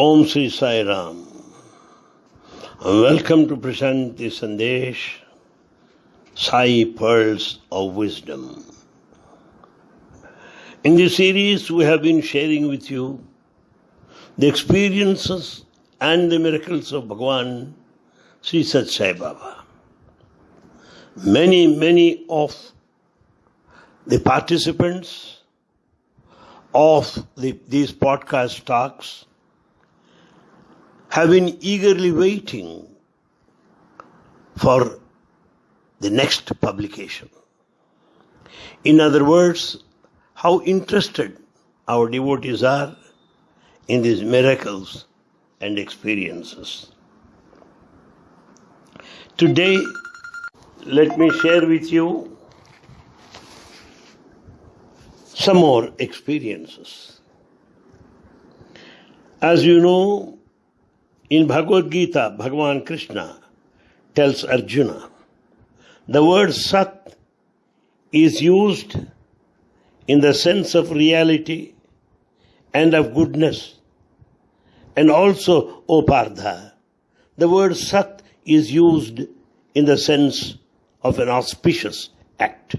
Om Sri Sai Ram. Welcome to present the Sandesh Sai Pearls of Wisdom. In this series, we have been sharing with you the experiences and the miracles of Bhagwan Sri Sathya Sai Baba. Many, many of the participants of the, these podcast talks have been eagerly waiting for the next publication. In other words, how interested our devotees are in these miracles and experiences. Today, let me share with you some more experiences. As you know, in Bhagavad Gita, Bhagavan Krishna tells Arjuna, the word Sat is used in the sense of reality and of goodness. And also, O Partha, the word Sat is used in the sense of an auspicious act.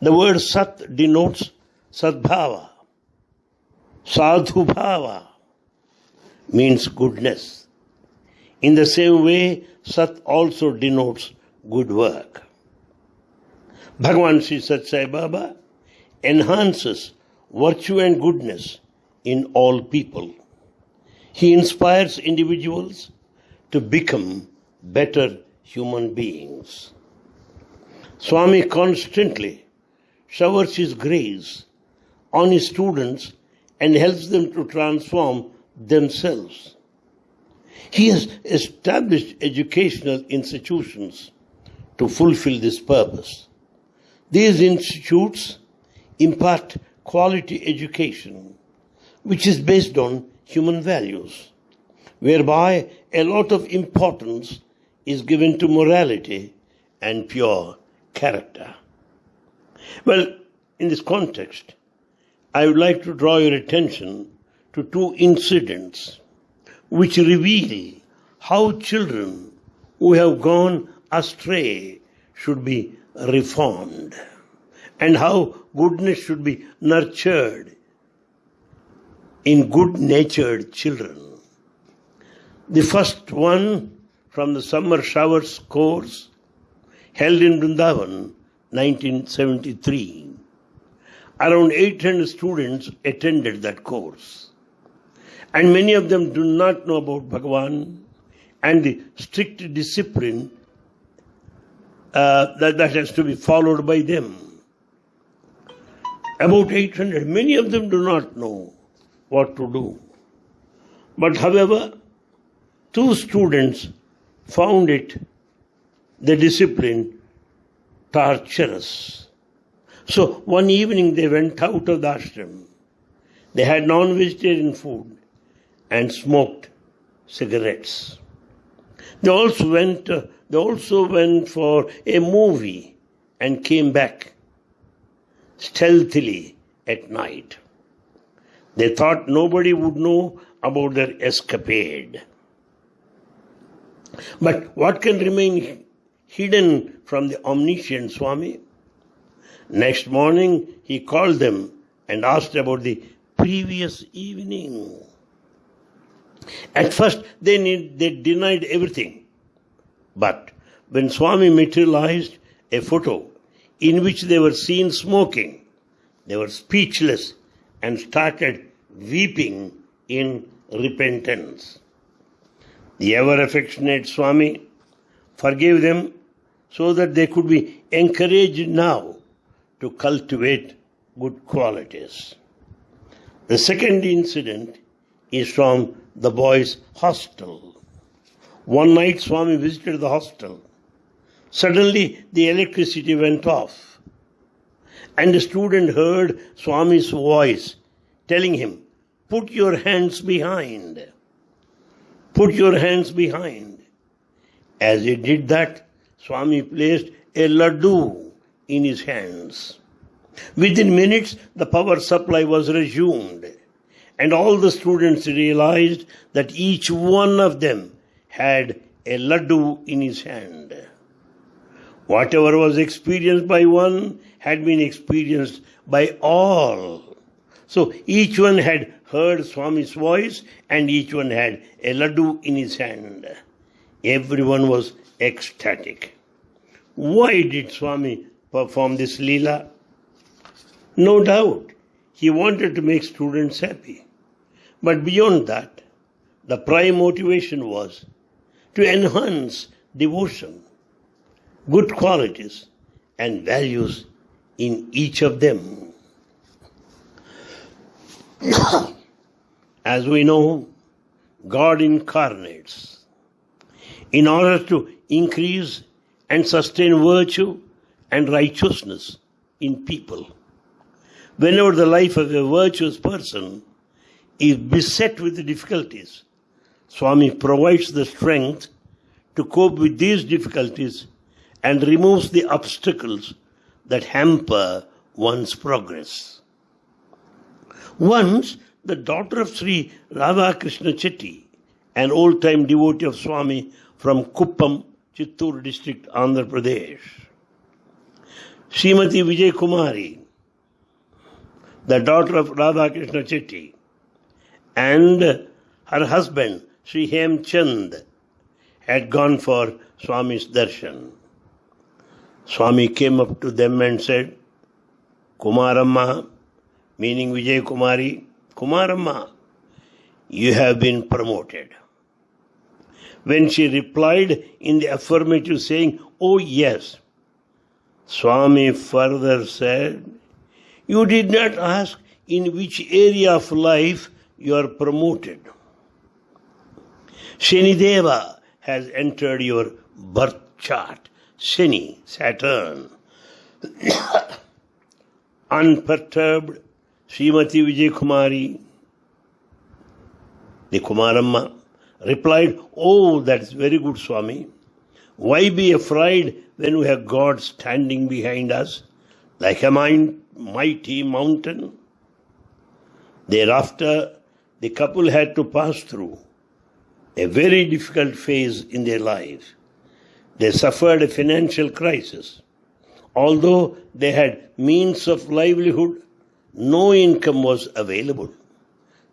The word Sat denotes Sadbhava, Sadhubhava, means goodness. In the same way, Sat also denotes good work. Bhagavan Sri Sathya Sai Baba enhances virtue and goodness in all people. He inspires individuals to become better human beings. Swami constantly showers his grace on his students and helps them to transform themselves. He has established educational institutions to fulfill this purpose. These institutes impart quality education, which is based on human values, whereby a lot of importance is given to morality and pure character. Well, in this context, I would like to draw your attention to two incidents which reveal how children who have gone astray should be reformed and how goodness should be nurtured in good natured children. The first one from the summer showers course held in Vrindavan 1973. Around 800 students attended that course. And many of them do not know about Bhagavan and the strict discipline uh, that, that has to be followed by them. About 800, many of them do not know what to do. But however, two students found it, the discipline, torturous. So one evening they went out of the ashram. They had non-vegetarian food and smoked cigarettes. They also went. Uh, they also went for a movie and came back stealthily at night. They thought nobody would know about their escapade. But what can remain hidden from the omniscient Swami? Next morning, he called them and asked about the previous evening. At first, they, need, they denied everything. But when Swami materialized a photo in which they were seen smoking, they were speechless and started weeping in repentance. The ever affectionate Swami forgave them so that they could be encouraged now to cultivate good qualities. The second incident is from the boys' hostel. One night Swami visited the hostel. Suddenly the electricity went off. And the student heard Swami's voice telling him, Put your hands behind. Put your hands behind. As he did that, Swami placed a laddu in his hands. Within minutes, the power supply was resumed and all the students realized that each one of them had a laddu in his hand. Whatever was experienced by one had been experienced by all. So each one had heard Swami's voice and each one had a laddu in his hand. Everyone was ecstatic. Why did Swami perform this lila? No doubt, he wanted to make students happy. But beyond that, the prime motivation was to enhance devotion, good qualities, and values in each of them. As we know, God incarnates in order to increase and sustain virtue and righteousness in people. Whenever the life of a virtuous person is beset with difficulties, Swami provides the strength to cope with these difficulties and removes the obstacles that hamper one's progress. Once, the daughter of Sri Radha Krishna Chetty, an old time devotee of Swami from Kuppam, Chittoor district, Andhra Pradesh, Srimati Vijay Kumari, the daughter of Radha Krishna Chetty, and her husband Sri Hemchand had gone for Swami's darshan. Swami came up to them and said, Kumaramma, meaning Vijay Kumari, Kumaramma, you have been promoted. When she replied in the affirmative, saying, Oh, yes, Swami further said, You did not ask in which area of life you are promoted. Shanideva has entered your birth chart. Shani, Saturn. Unperturbed, Srimati Vijay Kumari, the Kumaramma, replied, Oh, that's very good, Swami. Why be afraid when we have God standing behind us like a mighty mountain? Thereafter, the couple had to pass through a very difficult phase in their life. They suffered a financial crisis. Although they had means of livelihood, no income was available.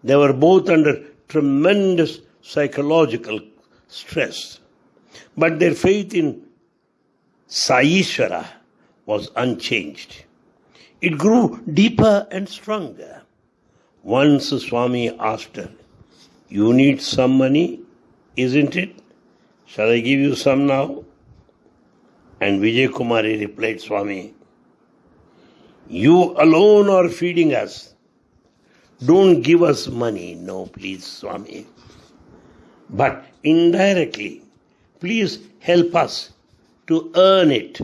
They were both under tremendous psychological stress. But their faith in Saishvara was unchanged. It grew deeper and stronger. Once Swami asked her, You need some money? isn't it? Shall I give you some now? And Vijay Kumari replied, Swami, you alone are feeding us. Don't give us money. No, please, Swami. But indirectly, please help us to earn it.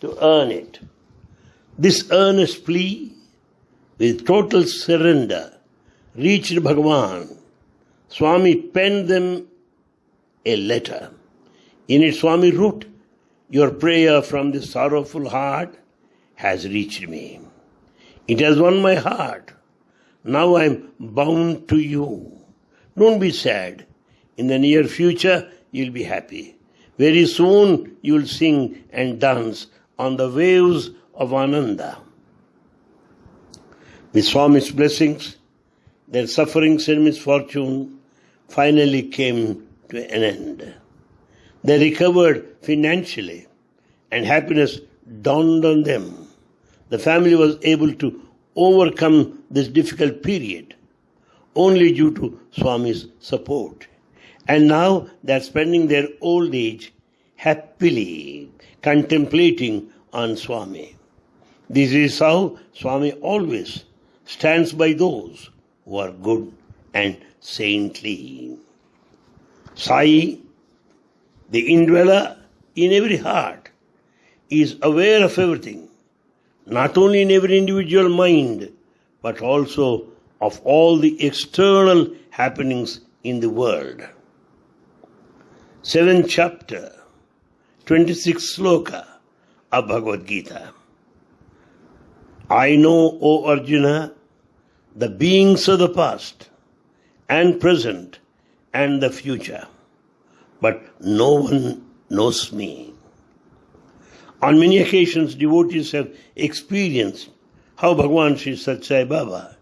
To earn it. This earnest plea, with total surrender, reached Bhagavan. Swami penned them a letter. In it, Swami wrote, Your prayer from the sorrowful heart has reached me. It has won my heart. Now I am bound to you. Don't be sad. In the near future, you'll be happy. Very soon, you'll sing and dance on the waves of Ananda. With Swami's blessings, their sufferings and misfortune finally came to an end. They recovered financially and happiness dawned on them. The family was able to overcome this difficult period only due to Swami's support. And now they are spending their old age happily contemplating on Swami. This is how Swami always stands by those who are good and saintly. Sai, the indweller in every heart, is aware of everything, not only in every individual mind, but also of all the external happenings in the world. Seventh chapter, 26th sloka of Bhagavad Gita. I know, O Arjuna, the beings of the past and present and the future, but no one knows me. On many occasions, devotees have experienced how Bhagwan Sri Sathya Sai Baba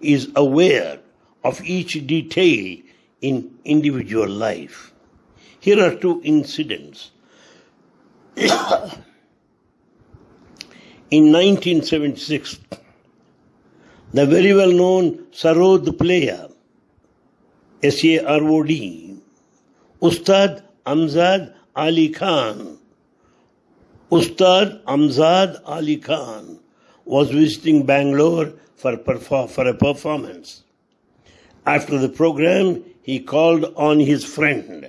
is aware of each detail in individual life. Here are two incidents. in 1976, the very well known Sarod player, S-A-R-O-D, Ustad Amjad Ali Khan, Ustad Amjad Ali Khan was visiting Bangalore for, for a performance. After the program, he called on his friend,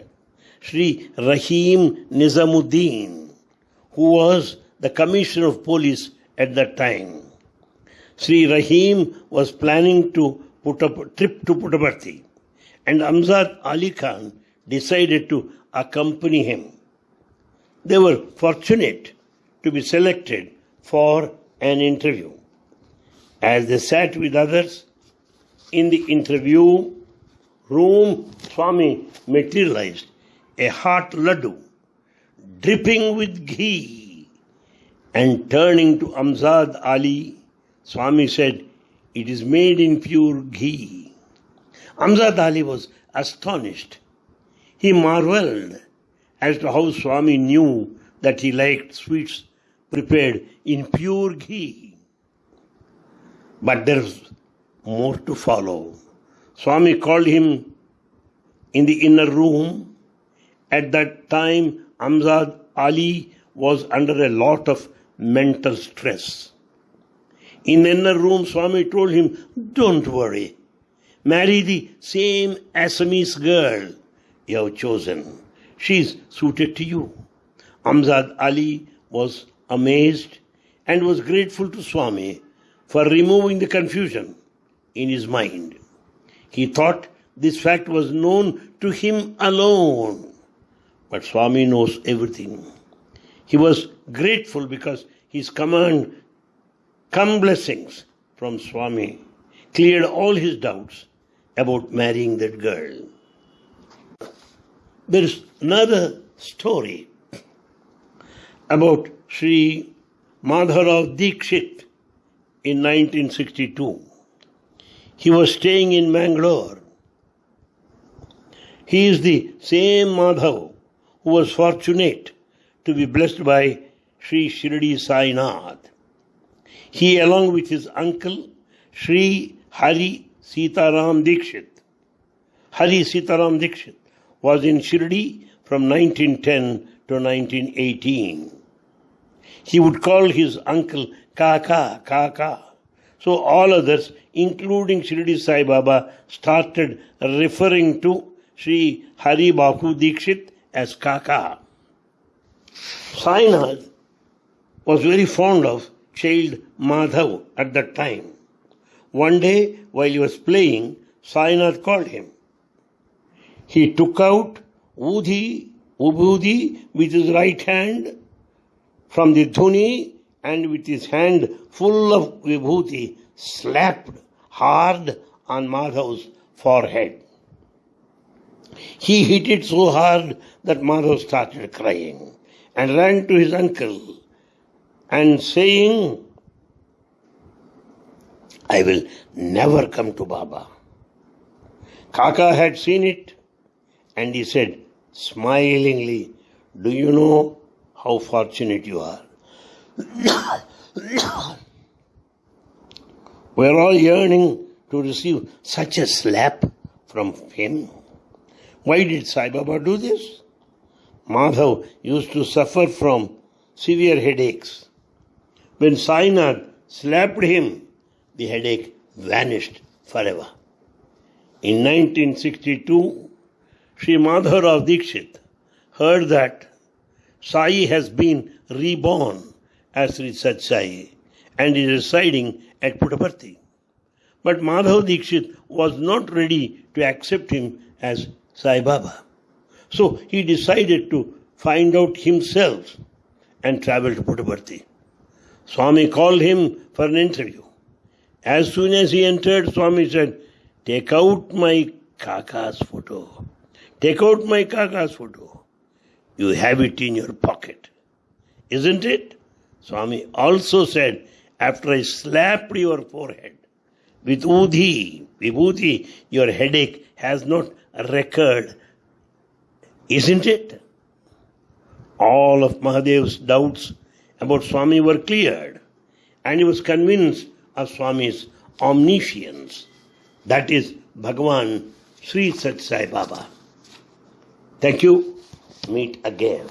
Sri Rahim Nizamuddin, who was the Commissioner of Police at that time. Sri Rahim was planning to put up a trip to Puttaparthi, and Amjad Ali Khan decided to accompany him. They were fortunate to be selected for an interview. As they sat with others in the interview room, Swami materialized a hot laddu dripping with ghee and turning to Amjad Ali, Swami said, It is made in pure ghee. Amjad Ali was astonished. He marveled as to how Swami knew that he liked sweets prepared in pure ghee. But there's more to follow. Swami called him in the inner room. At that time, Amjad Ali was under a lot of mental stress. In the inner room, Swami told him, Don't worry. Marry the same Assamese girl you have chosen. She is suited to you. Amjad Ali was amazed and was grateful to Swami for removing the confusion in his mind. He thought this fact was known to him alone. But Swami knows everything. He was grateful because his command, come blessings from Swami, cleared all his doubts about marrying that girl. There is another story about Sri Madharav Dikshit in 1962. He was staying in Mangalore. He is the same Madhav who was fortunate to be blessed by Sri Shirdi Sainath. He, along with his uncle, Sri Hari Sitaram Dikshit, Hari Sitaram Dikshit, was in Shirdi from 1910 to 1918. He would call his uncle Kaka, Kaka. So all others, including Shirdi Sai Baba, started referring to Sri Hari Baku Dikshit as Kaka. Sainath was very fond of child Madhav at that time. One day, while he was playing, Sainath called him. He took out Udhi, Ubudhi with his right hand from the dhuni and with his hand full of vibhuti slapped hard on Madhav's forehead. He hit it so hard that Madhav started crying and ran to his uncle and saying, I will never come to Baba. Kaka had seen it and he said smilingly, Do you know how fortunate you are? We're all yearning to receive such a slap from him. Why did Sai Baba do this? Madhav used to suffer from severe headaches. When Sainath slapped him, the headache vanished forever. In 1962, Sri Madhav Dikshit heard that Sai has been reborn as Sri Sai and is residing at Puttaparthi. But Madhav Dikshit was not ready to accept him as Sai Baba. So he decided to find out himself and travel to Puttaparthi. Swami called him for an interview. As soon as he entered, Swami said, Take out my Kaka's photo. Take out my Kaka's photo. You have it in your pocket. Isn't it? Swami also said, After I slapped your forehead with Udhi, Vibhuti, your headache has not recurred. Isn't it? All of Mahadev's doubts about Swami were cleared, and he was convinced of Swami's omniscience. That is Bhagavan Sri Sathya Sai Baba. Thank you. Meet again.